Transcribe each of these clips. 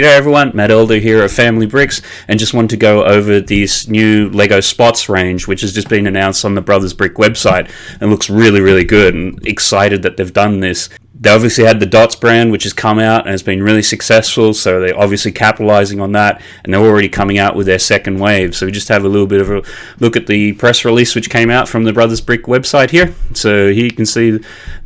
G'day everyone, Matt Elder here at Family Bricks and just wanted to go over this new LEGO Spots range which has just been announced on the Brothers Brick website and looks really really good and excited that they've done this they obviously had the Dots brand, which has come out and has been really successful. So they're obviously capitalizing on that, and they're already coming out with their second wave. So we just have a little bit of a look at the press release which came out from the Brothers Brick website here. So here you can see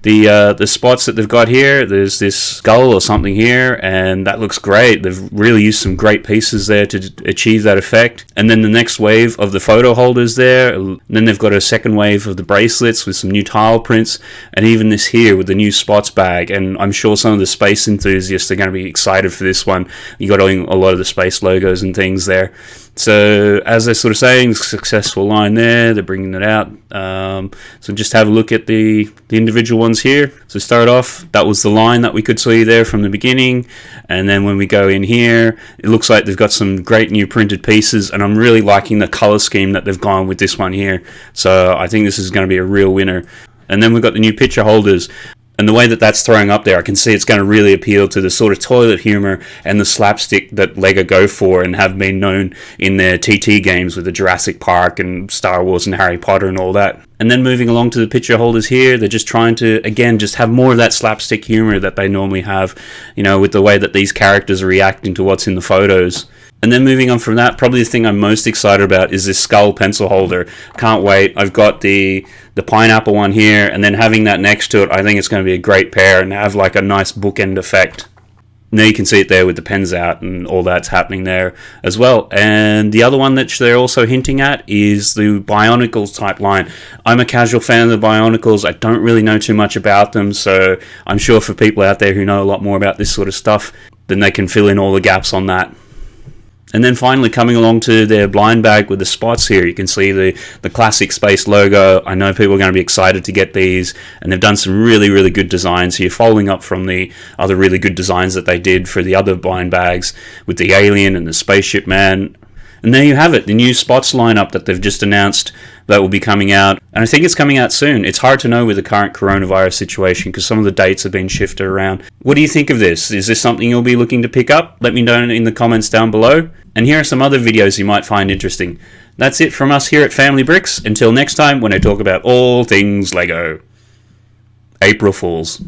the uh, the spots that they've got here. There's this skull or something here, and that looks great. They've really used some great pieces there to achieve that effect. And then the next wave of the photo holders there. And then they've got a second wave of the bracelets with some new tile prints, and even this here with the new spots bag, and I'm sure some of the space enthusiasts are going to be excited for this one. You got a lot of the space logos and things there. So as they're sort of saying, successful line there. They're bringing it out. Um, so just have a look at the the individual ones here. So start off, that was the line that we could see there from the beginning, and then when we go in here, it looks like they've got some great new printed pieces, and I'm really liking the color scheme that they've gone with this one here. So I think this is going to be a real winner. And then we've got the new picture holders and the way that that's throwing up there, I can see it's going to really appeal to the sort of toilet humor and the slapstick that Lego go for and have been known in their TT games with the Jurassic Park and Star Wars and Harry Potter and all that. And then moving along to the picture holders here, they're just trying to, again, just have more of that slapstick humor that they normally have, you know, with the way that these characters are reacting to what's in the photos. And then moving on from that, probably the thing I'm most excited about is this skull pencil holder. Can't wait. I've got the the pineapple one here, and then having that next to it, I think it's going to be a great pair and have like a nice bookend effect. Now you can see it there with the pens out and all that's happening there as well. And the other one that they're also hinting at is the Bionicles type line. I'm a casual fan of the Bionicles. I don't really know too much about them, so I'm sure for people out there who know a lot more about this sort of stuff, then they can fill in all the gaps on that. And then finally coming along to their blind bag with the spots here, you can see the, the classic space logo. I know people are going to be excited to get these and they've done some really, really good designs here, following up from the other really good designs that they did for the other blind bags with the alien and the spaceship man. And there you have it, the new spots lineup that they've just announced that will be coming out. And I think it's coming out soon. It's hard to know with the current coronavirus situation because some of the dates have been shifted around. What do you think of this? Is this something you'll be looking to pick up? Let me know in the comments down below. And here are some other videos you might find interesting. That's it from us here at Family Bricks. Until next time when I talk about all things LEGO. April Fools.